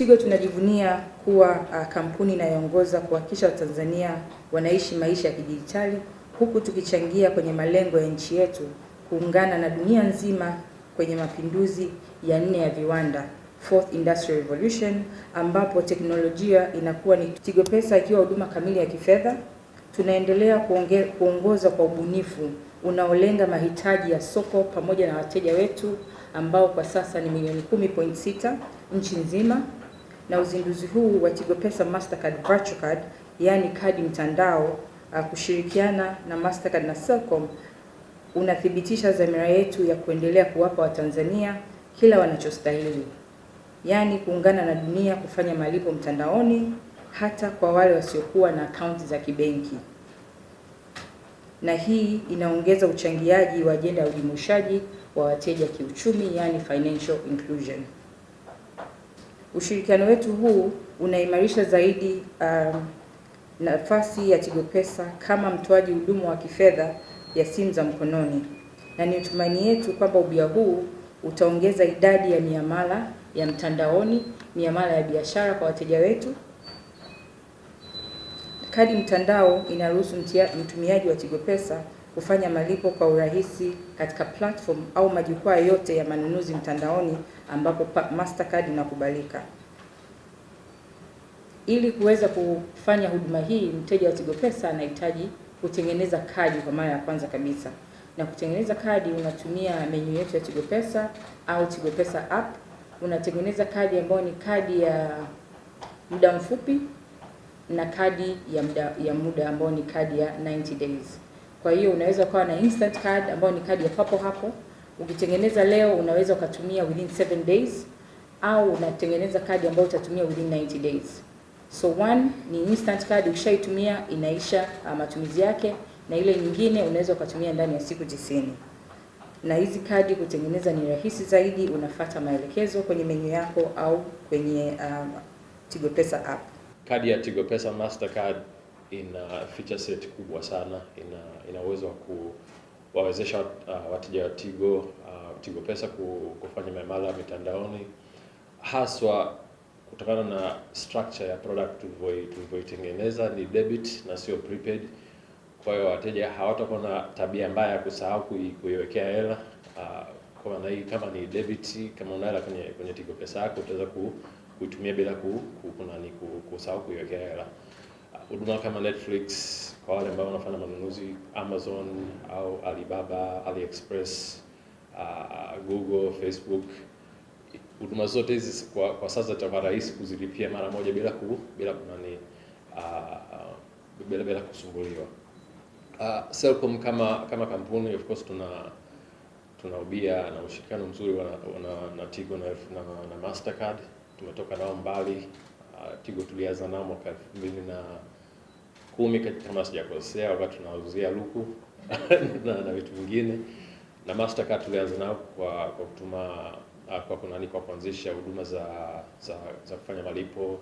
Tigo tunajivunia kuwa uh, kampuni inayoongoza kuhakikisha Watanzania wanaishi maisha ya kidijitali huku tukichangia kwenye malengo ya nchi yetu kuungana na dunia nzima kwenye mapinduzi ya nne ya viwanda Fourth Industrial Revolution, ambapo teknolojia inakuwa ni Tigo Pesa ikiwa huduma kamili ya kifedha. Tunaendelea kuonge, kuongoza kwa ubunifu unaolenga mahitaji ya soko pamoja na wateja wetu ambao kwa sasa ni milioni 10.6 nchi nzima, na uzinduzi huu wa Tigo Pesa Mastercard Virtual Card, yaani kadi mtandao, uh, kushirikiana na Mastercard na Selcom unathibitisha dhamira yetu ya kuendelea kuwapa Watanzania kila wanachostahili, yaani kuungana na dunia kufanya malipo mtandaoni hata kwa wale wasiokuwa na akaunti za kibenki. Na hii inaongeza uchangiaji wa ajenda ya ujumuishaji wa wateja kiuchumi, yaani financial inclusion. Ushirikiano wetu huu unaimarisha zaidi um, nafasi ya Tigo Pesa kama mtoaji huduma wa kifedha ya simu za mkononi, na ni tumaini yetu kwamba ubia huu utaongeza idadi ya miamala ya mtandaoni, miamala ya biashara kwa wateja wetu. Kadi mtandao inaruhusu mtumiaji wa Tigo Pesa kufanya malipo kwa urahisi katika platform au majukwaa yote ya manunuzi mtandaoni ambapo Mastercard inakubalika. Ili kuweza kufanya huduma hii, mteja wa Tigo Pesa anahitaji kutengeneza kadi kwa mara ya kwanza kabisa. Na kutengeneza kadi unatumia menyu yetu ya Tigo Pesa au Tigo Pesa app. Unatengeneza kadi ambayo ni kadi ya muda mfupi na kadi ya muda ya muda ambayo ni kadi ya 90 days. Kwa hiyo unaweza ukawa na instant card ambayo ni kadi ya papo hapo. Ukitengeneza leo unaweza ukatumia within 7 days au unatengeneza kadi ambayo utatumia within 90 days. So one ni instant card, ukishaitumia inaisha uh, matumizi yake, na ile nyingine unaweza ukatumia ndani ya siku tisini. Na hizi kadi kutengeneza ni rahisi zaidi, unafata maelekezo kwenye menyu yako au kwenye um, Tigo Pesa app. Kadi ya Tigo Pesa Mastercard ina feature set kubwa sana, ina ina uwezo wa kuwawezesha uh, wateja wa Tigo uh, Tigo Pesa kufanya miamala mitandaoni haswa kutokana na structure ya product tulivyoitengeneza ni debit na sio prepaid. Kwa hiyo wateja hawatakuwa na tabia mbaya ya kusahau kuiwekea hela. Uh, kwa maana hii kama ni debit, kama una hela kwenye kwenye Tigo Pesa yako utaweza kuitumia bila ku, ku, kunani kusahau kuiwekea hela. Huduma kama Netflix kwa wale ambao wanafanya manunuzi Amazon au Alibaba, AliExpress, uh, Google, Facebook huduma zote hizi kwa, kwa sasa itakuwa rahisi kuzilipia mara moja bila ku, bila kunani uh, bila bila kusumbuliwa. Uh, Selcom kama kama kampuni of course tuna tuna ubia na ushirikiano mzuri wa, na, na Tigo na, na, na Mastercard. Tumetoka nao mbali. Uh, Tigo tulianza nao mwaka elfu mbili na kumi kama sijakosea, wakati tunauzia luku na, na vitu vingine, na Mastercard tulianza nao kwa kwa kutuma kwa kunani kwa kuanzisha huduma za, za za kufanya malipo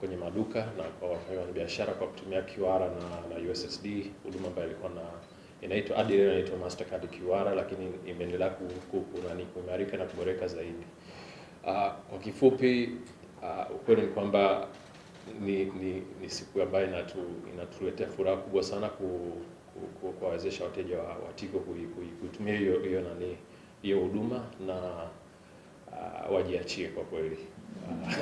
kwenye maduka na kwa wafanyabiashara kwa kutumia QR na, na USSD, huduma ambayo ilikuwa na inaitwa hadi leo inaitwa Mastercard QR, lakini imeendelea kunani kuimarika na kuboreka zaidi. Uh, kwa kifupi uh, ukweli ni kwamba ni, ni, ni siku ambayo inatu, inatuletea furaha kubwa sana ku, ku, kuwawezesha wateja wa, wa Tigo kuitumia hiyo hiyo nani hiyo huduma na Uh, wajiachie kwa kweli. Uh,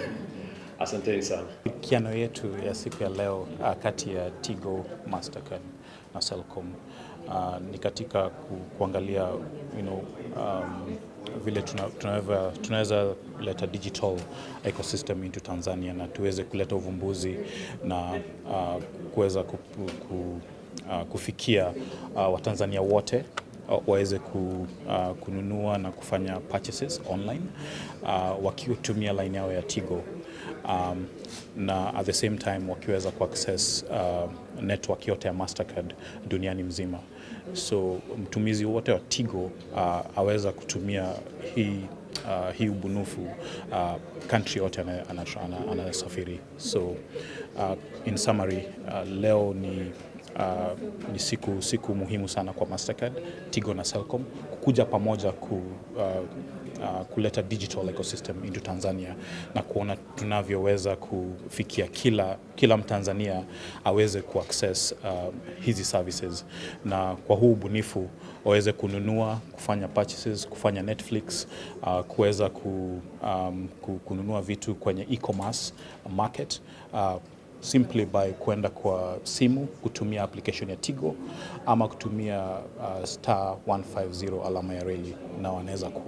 asanteni sana. Kiano yetu ya siku ya leo uh, kati ya Tigo, Mastercard na Selcom uh, ni katika ku, kuangalia you know, um, vile tunaweza tuna leta digital ecosystem into Tanzania na tuweze kuleta uvumbuzi na uh, kuweza ku, ku, uh, kufikia uh, Watanzania wote waweze ku, uh, kununua na kufanya purchases online uh, wakitumia line yao ya Tigo um, na at the same time wakiweza kuaccess uh, network yote ya Mastercard duniani mzima. So mtumizi wote wa Tigo uh, aweza kutumia hii uh, hii ubunifu uh, country yote anasafiri. So uh, in summary uh, leo ni Uh, ni siku, siku muhimu sana kwa Mastercard, Tigo na Selcom kuja pamoja ku, uh, uh, kuleta digital ecosystem into Tanzania na kuona tunavyoweza kufikia kila, kila Mtanzania aweze kuaccess uh, hizi services. Na kwa huu ubunifu waweze kununua, kufanya purchases, kufanya Netflix, uh, kuweza ku, um, ku- kununua vitu kwenye e-commerce market uh, simply by kwenda kwa simu kutumia application ya Tigo ama kutumia uh, star 150 alama ya reli na wanaweza ku